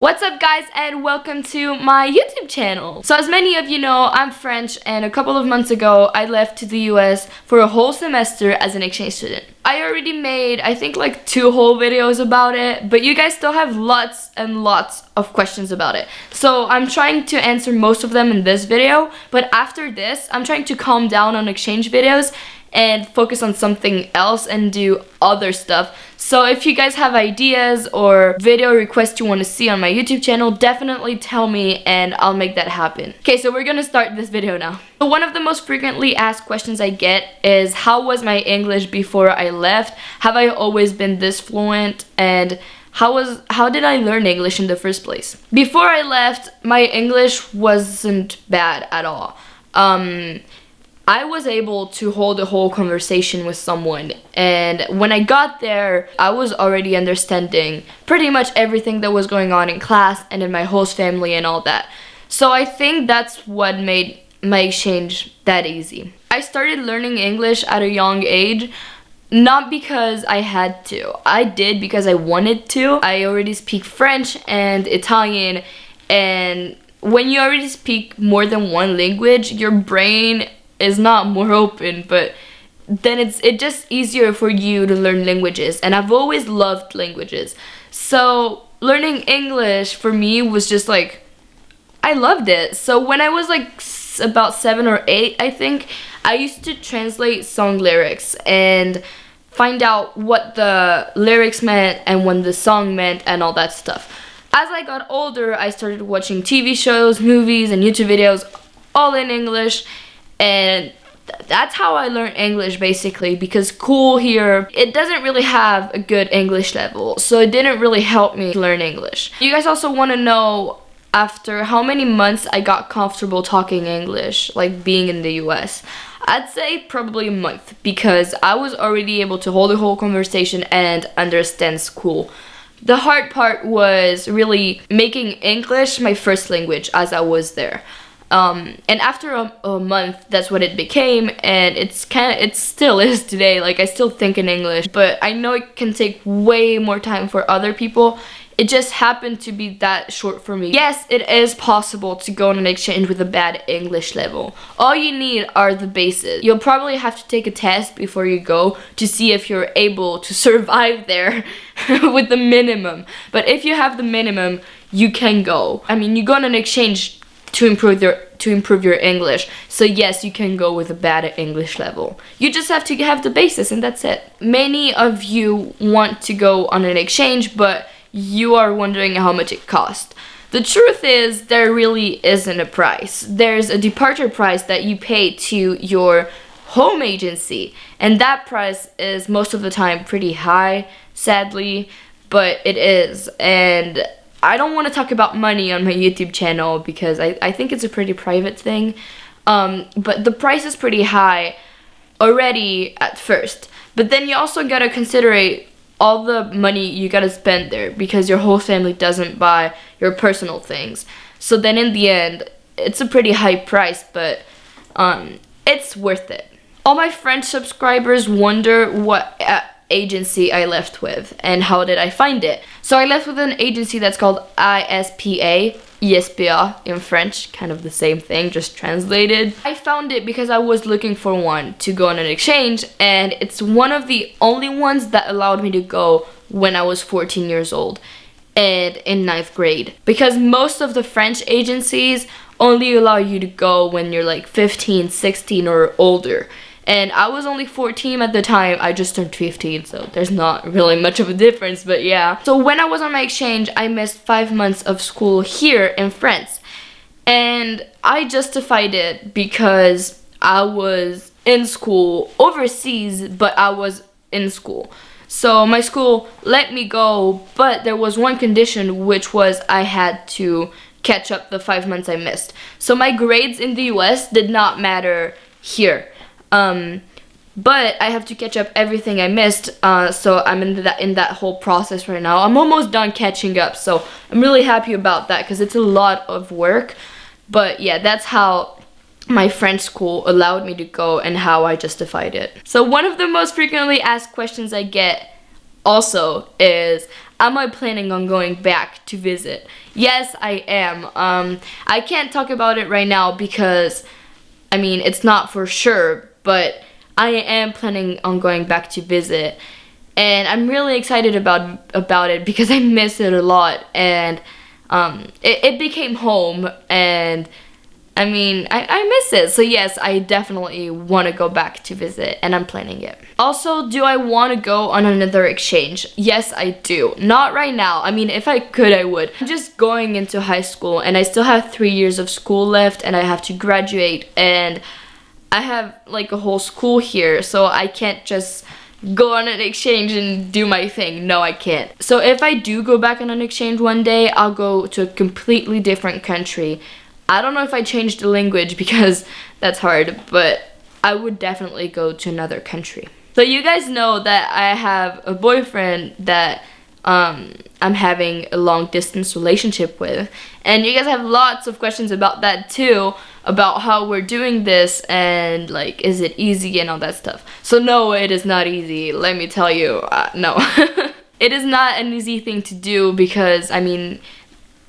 What's up guys and welcome to my YouTube channel. So as many of you know, I'm French and a couple of months ago I left to the US for a whole semester as an exchange student. I already made I think like two whole videos about it, but you guys still have lots and lots of questions about it. So I'm trying to answer most of them in this video, but after this I'm trying to calm down on exchange videos and focus on something else and do other stuff. So if you guys have ideas or video requests you want to see on my YouTube channel, definitely tell me and I'll make that happen. Okay, so we're gonna start this video now. So one of the most frequently asked questions I get is how was my English before I left? Have I always been this fluent? And how was how did I learn English in the first place? Before I left, my English wasn't bad at all. Um, I was able to hold a whole conversation with someone and when I got there I was already understanding pretty much everything that was going on in class and in my host family and all that. So I think that's what made my exchange that easy. I started learning English at a young age not because I had to. I did because I wanted to. I already speak French and Italian and when you already speak more than one language, your brain is not more open, but then it's it just easier for you to learn languages. And I've always loved languages. So learning English for me was just like, I loved it. So when I was like about seven or eight, I think, I used to translate song lyrics and find out what the lyrics meant and when the song meant and all that stuff. As I got older, I started watching TV shows, movies, and YouTube videos all in English and that's how I learned English basically because cool here it doesn't really have a good English level so it didn't really help me learn English. You guys also want to know after how many months I got comfortable talking English like being in the US. I'd say probably a month because I was already able to hold a whole conversation and understand school. The hard part was really making English my first language as I was there. Um, and after a, a, month, that's what it became, and it's kind of, it still is today, like I still think in English, but I know it can take way more time for other people. It just happened to be that short for me. Yes, it is possible to go on an exchange with a bad English level. All you need are the bases. You'll probably have to take a test before you go to see if you're able to survive there with the minimum. But if you have the minimum, you can go. I mean, you go on an exchange to improve your to improve your English. So yes, you can go with a bad English level. You just have to have the basis and that's it. Many of you want to go on an exchange, but you are wondering how much it costs. The truth is there really isn't a price. There's a departure price that you pay to your home agency and that price is most of the time pretty high, sadly, but it is. And I don't want to talk about money on my YouTube channel because I, I think it's a pretty private thing. Um, but the price is pretty high already at first. But then you also gotta consider all the money you gotta spend there because your whole family doesn't buy your personal things. So then in the end, it's a pretty high price, but um, it's worth it. All my French subscribers wonder what uh, agency I left with and how did I find it. So I left with an agency that's called ISPA, ISPA in French, kind of the same thing, just translated. I found it because I was looking for one to go on an exchange and it's one of the only ones that allowed me to go when I was 14 years old and in ninth grade. Because most of the French agencies only allow you to go when you're like 15, 16 or older and I was only 14 at the time. I just turned 15, so there's not really much of a difference, but yeah. So when I was on my exchange, I missed five months of school here in France. And I justified it because I was in school overseas, but I was in school. So my school let me go, but there was one condition, which was I had to catch up the five months I missed. So my grades in the US did not matter here. Um, but I have to catch up everything I missed, uh, so I'm in that in that whole process right now. I'm almost done catching up, so I'm really happy about that because it's a lot of work. But yeah, that's how my French school allowed me to go and how I justified it. So one of the most frequently asked questions I get also is, am I planning on going back to visit? Yes, I am. Um, I can't talk about it right now because, I mean, it's not for sure, but I am planning on going back to visit. And I'm really excited about about it because I miss it a lot and um, it, it became home and I mean, I, I miss it. So yes, I definitely want to go back to visit and I'm planning it. Also, do I want to go on another exchange? Yes, I do. Not right now. I mean, if I could, I would. I'm just going into high school and I still have three years of school left and I have to graduate and I have like a whole school here. So I can't just go on an exchange and do my thing. No, I can't. So if I do go back on an exchange one day, I'll go to a completely different country. I don't know if I changed the language because that's hard, but I would definitely go to another country. So you guys know that I have a boyfriend that um, I'm having a long distance relationship with. And you guys have lots of questions about that too, about how we're doing this and like, is it easy and all that stuff. So no, it is not easy, let me tell you, uh, no. it is not an easy thing to do because, I mean,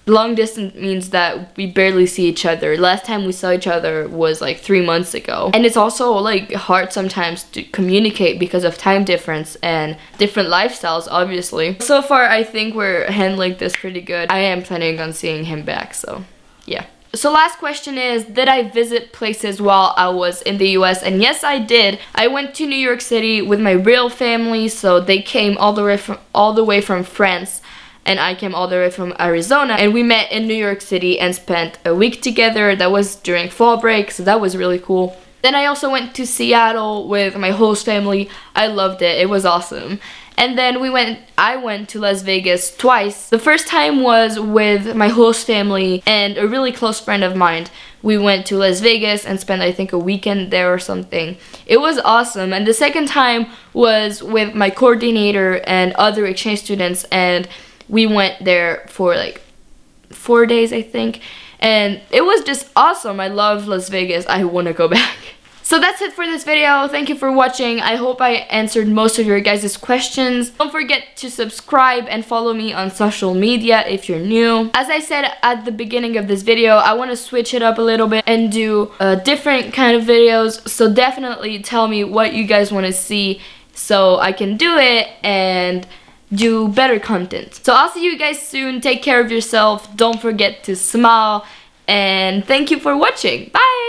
long distance means that we barely see each other. Last time we saw each other was like three months ago. And it's also like hard sometimes to communicate because of time difference and different lifestyles, obviously. So far, I think we're handling this pretty good. I am planning on seeing him back, so yeah. So last question is, did I visit places while I was in the US? And yes, I did. I went to New York City with my real family, so they came all the way from all the way from France and I came all the way from Arizona and we met in New York City and spent a week together. That was during fall break, so that was really cool. Then I also went to Seattle with my host family. I loved it. It was awesome. And then we went, I went to Las Vegas twice. The first time was with my host family and a really close friend of mine. We went to Las Vegas and spent, I think, a weekend there or something. It was awesome. And the second time was with my coordinator and other exchange students and we went there for like four days, I think. And it was just awesome. I love Las Vegas. I want to go back. So that's it for this video. Thank you for watching. I hope I answered most of your guys' questions. Don't forget to subscribe and follow me on social media if you're new. As I said at the beginning of this video, I want to switch it up a little bit and do uh, different kind of videos. So definitely tell me what you guys want to see so I can do it and do better content. So I'll see you guys soon. Take care of yourself. Don't forget to smile. And thank you for watching. Bye!